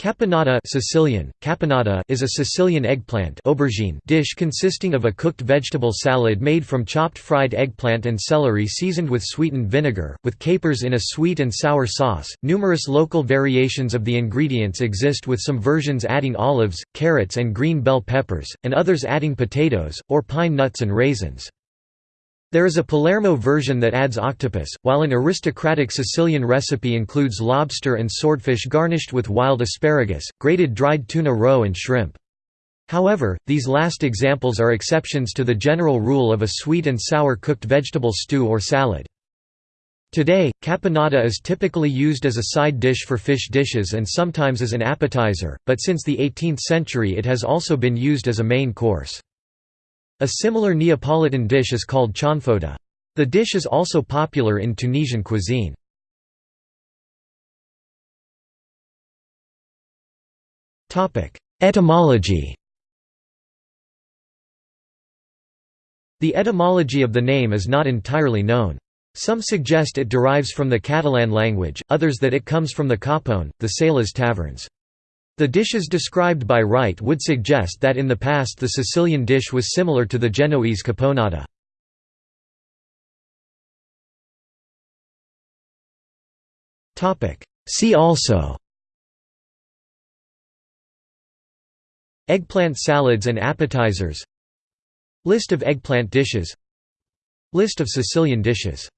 Caponata Sicilian, caponata is a Sicilian eggplant aubergine dish consisting of a cooked vegetable salad made from chopped fried eggplant and celery seasoned with sweetened vinegar, with capers in a sweet and sour sauce. Numerous local variations of the ingredients exist with some versions adding olives, carrots and green bell peppers, and others adding potatoes, or pine nuts and raisins. There is a Palermo version that adds octopus, while an aristocratic Sicilian recipe includes lobster and swordfish garnished with wild asparagus, grated dried tuna roe and shrimp. However, these last examples are exceptions to the general rule of a sweet and sour cooked vegetable stew or salad. Today, caponata is typically used as a side dish for fish dishes and sometimes as an appetizer, but since the 18th century it has also been used as a main course. A similar Neapolitan dish is called cianfotta. The dish is also popular in Tunisian cuisine. Etymology The etymology of the name is not entirely known. Some suggest it derives from the Catalan language, others that it comes from the capone, the sailors' taverns. The dishes described by Wright would suggest that in the past the Sicilian dish was similar to the Genoese caponata. See also Eggplant salads and appetizers List of eggplant dishes List of Sicilian dishes